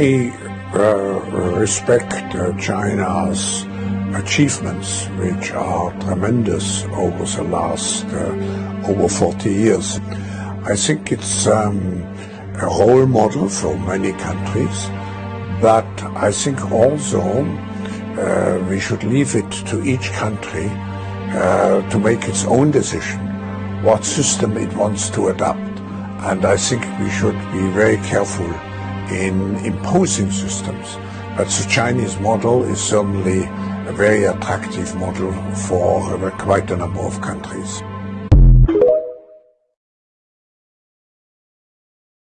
I uh, respect uh, China's achievements, which are tremendous over the last uh, over 40 years. I think it's um, a role model for many countries, but I think also uh, we should leave it to each country uh, to make its own decision what system it wants to adopt. And I think we should be very careful in imposing systems. But the Chinese model is certainly a very attractive model for uh, quite a number of countries.